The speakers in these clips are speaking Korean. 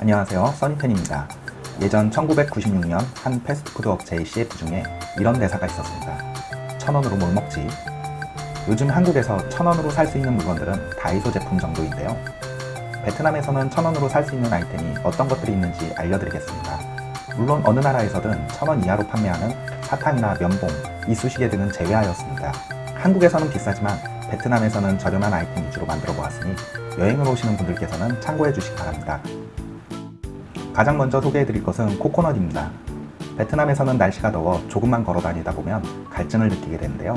안녕하세요. 써니텐입니다. 예전 1996년 한 패스트푸드 업체의 CF 중에 이런 대사가 있었습니다. 천원으로 뭘 먹지? 요즘 한국에서 천원으로 살 수 있는 물건들은 다이소 제품 정도인데요. 베트남에서는 천원으로 살 수 있는 아이템이 어떤 것들이 있는지 알려드리겠습니다. 물론 어느 나라에서든 천원 이하로 판매하는 사탕이나 면봉, 이쑤시개 등은 제외하였습니다. 한국에서는 비싸지만 베트남에서는 저렴한 아이템 위주로 만들어 보았으니 여행을 오시는 분들께서는 참고해 주시기 바랍니다 가장 먼저 소개해드릴 것은 코코넛입니다. 베트남에서는 날씨가 더워 조금만 걸어 다니다 보면 갈증을 느끼게 되는데요.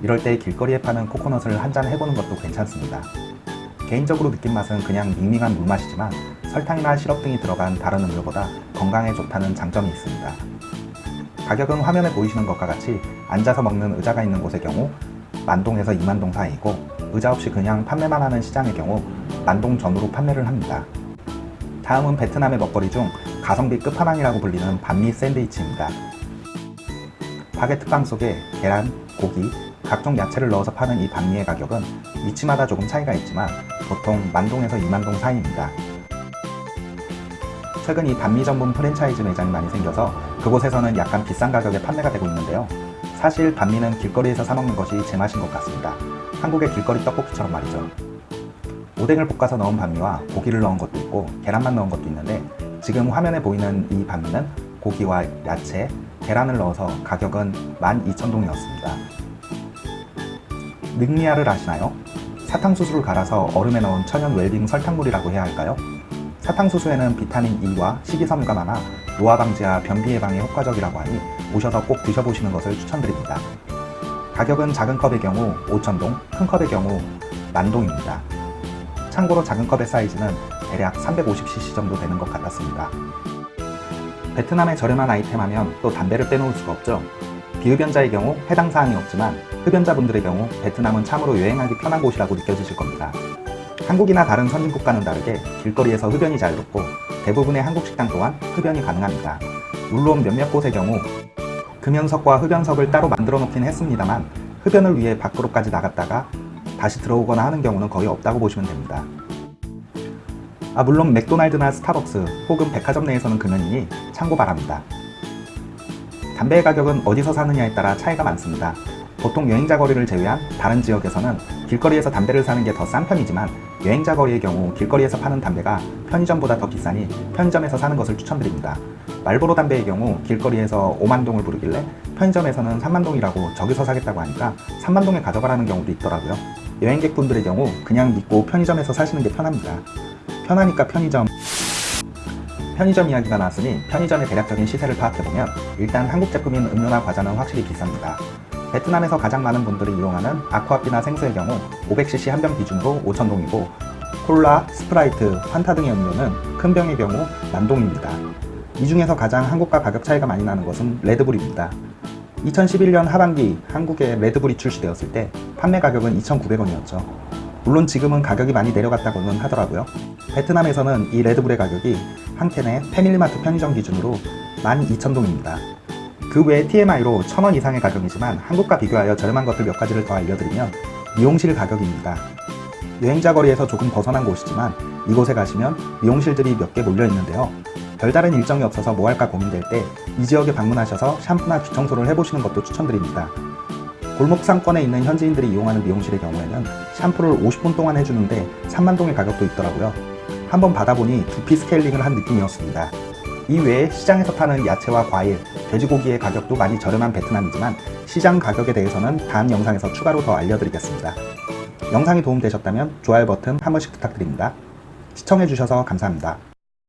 이럴 때 길거리에 파는 코코넛을 한 잔 해보는 것도 괜찮습니다. 개인적으로 느낀 맛은 그냥 밍밍한 물맛이지만 설탕이나 시럽 등이 들어간 다른 음료보다 건강에 좋다는 장점이 있습니다. 가격은 화면에 보이시는 것과 같이 앉아서 먹는 의자가 있는 곳의 경우 만동에서 2만동 사이이고 의자 없이 그냥 판매만 하는 시장의 경우 만동 전후로 판매를 합니다. 다음은 베트남의 먹거리 중 가성비 끝판왕이라고 불리는 반미 샌드위치입니다. 바게트빵 속에 계란, 고기, 각종 야채를 넣어서 파는 이 반미의 가격은 위치마다 조금 차이가 있지만 보통 만동에서 2만동 사이입니다. 최근 이 반미 전문 프랜차이즈 매장이 많이 생겨서 그곳에서는 약간 비싼 가격에 판매가 되고 있는데요. 사실 반미는 길거리에서 사먹는 것이 제맛인 것 같습니다. 한국의 길거리 떡볶이처럼 말이죠. 오뎅을 볶아서 넣은 반미와 고기를 넣은 것도 있고 계란만 넣은 것도 있는데 지금 화면에 보이는 이 반미는 고기와 야채, 계란을 넣어서 가격은 12,000동이었습니다. 늑리아를 아시나요? 사탕수수를 갈아서 얼음에 넣은 천연 웰빙 설탕물이라고 해야 할까요? 사탕수수에는 비타민 E와 식이섬유가 많아 노화 방지와 변비 예방에 효과적이라고 하니 오셔서 꼭 드셔보시는 것을 추천드립니다. 가격은 작은 컵의 경우 5,000동, 큰 컵의 경우 만동입니다. 참고로 작은 컵의 사이즈는 대략 350cc 정도 되는 것 같았습니다. 베트남의 저렴한 아이템 하면 또 담배를 빼놓을 수가 없죠. 비흡연자의 경우 해당 사항이 없지만 흡연자분들의 경우 베트남은 참으로 여행하기 편한 곳이라고 느껴지실 겁니다. 한국이나 다른 선진국과는 다르게 길거리에서 흡연이 자유롭고 대부분의 한국 식당 또한 흡연이 가능합니다. 물론 몇몇 곳의 경우 금연석과 흡연석을 따로 만들어 놓긴 했습니다만 흡연을 위해 밖으로까지 나갔다가 다시 들어오거나 하는 경우는 거의 없다고 보시면 됩니다. 아 물론 맥도날드나 스타벅스 혹은 백화점 내에서는 금연이니 참고 바랍니다. 담배의 가격은 어디서 사느냐에 따라 차이가 많습니다. 보통 여행자 거리를 제외한 다른 지역에서는 길거리에서 담배를 사는 게 더 싼 편이지만 여행자 거리의 경우 길거리에서 파는 담배가 편의점보다 더 비싸니 편의점에서 사는 것을 추천드립니다. 말보로 담배의 경우 길거리에서 5만동을 부르길래 편의점에서는 3만동이라고 저기서 사겠다고 하니까 3만동에 가져가라는 경우도 있더라고요. 여행객분들의 경우 그냥 믿고 편의점에서 사시는 게 편합니다. 편하니까 편의점 편의점 이야기가 나왔으니 편의점의 대략적인 시세를 파악해보면 일단 한국 제품인 음료나 과자는 확실히 비쌉니다. 베트남에서 가장 많은 분들이 이용하는 아쿠아피나 생수의 경우 500cc 한 병 기준으로 5,000동이고 콜라, 스프라이트, 환타 등의 음료는 큰 병의 경우 만동입니다. 이 중에서 가장 한국과 가격 차이가 많이 나는 것은 레드불입니다. 2011년 하반기 한국에 레드불이 출시되었을 때 판매 가격은 2,900원이었죠. 물론 지금은 가격이 많이 내려갔다고는 하더라고요. 베트남에서는 이 레드불의 가격이 한 캔에 패밀리마트 편의점 기준으로 12,000동입니다. 그 외에 TMI로 1,000원 이상의 가격이지만 한국과 비교하여 저렴한 것들 몇 가지를 더 알려드리면 미용실 가격입니다. 여행자 거리에서 조금 벗어난 곳이지만 이곳에 가시면 미용실들이 몇 개 몰려 있는데요. 별다른 일정이 없어서 뭐 할까 고민될 때 이 지역에 방문하셔서 샴푸나 귀청소를 해보시는 것도 추천드립니다. 골목 상권에 있는 현지인들이 이용하는 미용실의 경우에는 샴푸를 50분 동안 해주는데 3만동의 가격도 있더라고요. 한번 받아보니 두피 스케일링을 한 느낌이었습니다. 이 외에 시장에서 파는 야채와 과일, 돼지고기의 가격도 많이 저렴한 베트남이지만 시장 가격에 대해서는 다음 영상에서 추가로 더 알려드리겠습니다. 영상이 도움되셨다면 좋아요 버튼 한 번씩 부탁드립니다. 시청해주셔서 감사합니다.